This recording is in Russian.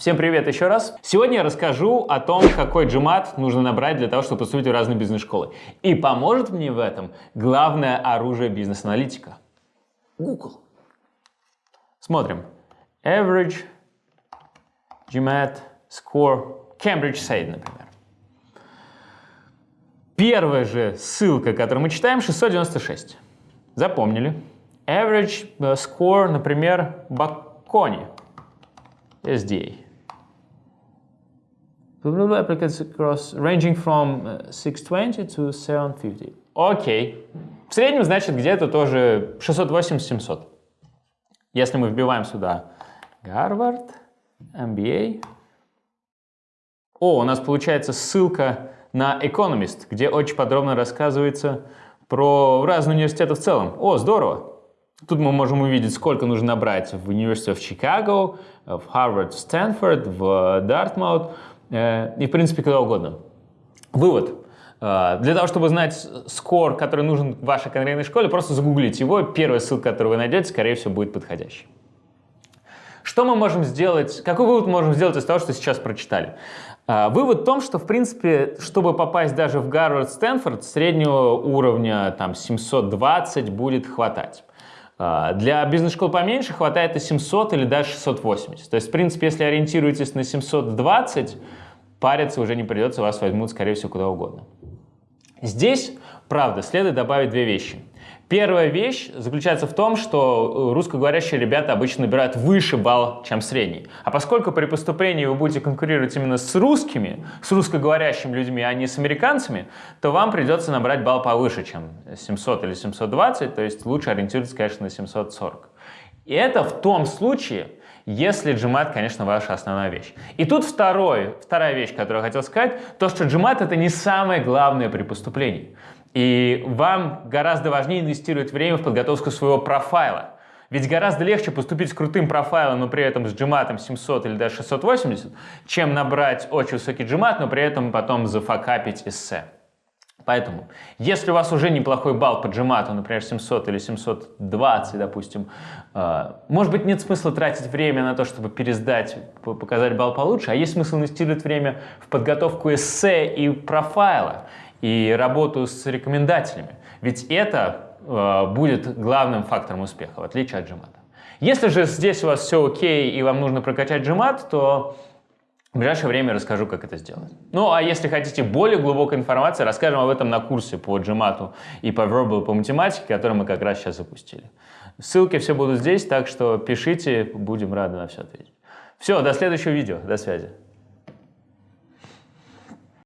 Всем привет еще раз. Сегодня я расскажу о том, какой GMAT нужно набрать для того, чтобы поступить в разные бизнес-школы. И поможет мне в этом главное оружие бизнес-аналитика – Google. Смотрим. Average GMAT score Cambridge SAID, например. Первая же ссылка, которую мы читаем, 696. Запомнили. Average э, score, например, Бакони. SDA. Applicants across ranging from 620 to 750. Окей. В среднем, значит, где-то тоже 680-700. Если мы вбиваем сюда Гарвард, MBA. О, у нас получается ссылка на Economist, где очень подробно рассказывается про разные университеты в целом. О, здорово! Тут мы можем увидеть, сколько нужно набрать в University of Chicago, в Harvard, в Стэнфорд, в Дартмаут и, в принципе, куда угодно. Вывод. Э, для того, чтобы знать скор, который нужен в вашей конкретной школе, просто загуглите его. Первая ссылка, которую вы найдете, скорее всего, будет подходящей. Что мы можем сделать, какой вывод мы можем сделать из того, что сейчас прочитали? Э, вывод в том, что, в принципе, чтобы попасть даже в Гарвард, Стэнфорд, среднего уровня там, 720 будет хватать. А, для бизнес-школ поменьше хватает и 700 или даже 680. То есть, в принципе, если ориентируетесь на 720, париться уже не придется, вас возьмут, скорее всего, куда угодно. Здесь, правда, следует добавить две вещи. Первая вещь заключается в том, что э, русскоговорящие ребята обычно набирают выше балл, чем средний. А поскольку при поступлении вы будете конкурировать именно с русскими, с русскоговорящими людьми, а не с американцами, то вам придется набрать балл повыше, чем 700 или 720, то есть лучше ориентироваться, конечно, на 740. И это в том случае, если GMAT, конечно, ваша основная вещь. И тут второй, вторая вещь, которую я хотел сказать, то, что GMAT это не самое главное при поступлении. И вам гораздо важнее инвестировать время в подготовку своего профайла. Ведь гораздо легче поступить с крутым профайлом, но при этом с GMAT 700 или даже 680, чем набрать очень высокий GMAT, но при этом потом зафакапить эссе. Поэтому, если у вас уже неплохой балл по GMAT, например, 700 или 720, допустим, э, может быть, нет смысла тратить время на то, чтобы пересдать, показать балл получше, а есть смысл инвестировать время в подготовку эссе и профайла и работу с рекомендателями. Ведь это э, будет главным фактором успеха, в отличие от GMAT. Если же здесь у вас все окей и вам нужно прокачать GMAT, то в ближайшее время расскажу, как это сделать. Ну, а если хотите более глубокой информации, расскажем об этом на курсе по GMAT и по Verbal по математике, который мы как раз сейчас запустили. Ссылки все будут здесь, так что пишите, будем рады на все ответить. Все, до следующего видео, до связи.